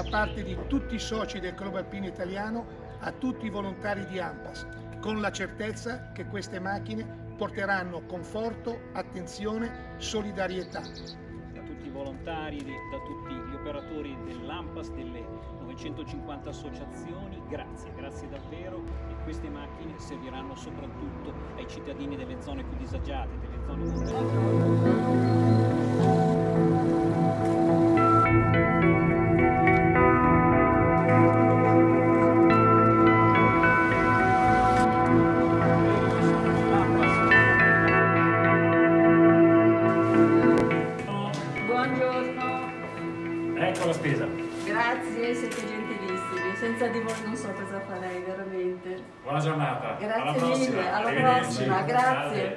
parte di tutti i soci del Club Alpino Italiano a tutti i volontari di AMPAS, con la certezza che queste macchine porteranno conforto, attenzione, solidarietà. Da tutti i volontari, da tutti gli operatori dell'AMPAS, delle 950 associazioni, grazie, grazie davvero e queste macchine serviranno soprattutto ai cittadini delle zone più disagiate, delle zone montane. Ecco la spesa. Grazie, siete gentilissimi. Senza di voi non so cosa farei, veramente. Buona giornata. Grazie alla mille, alla prossima, grazie.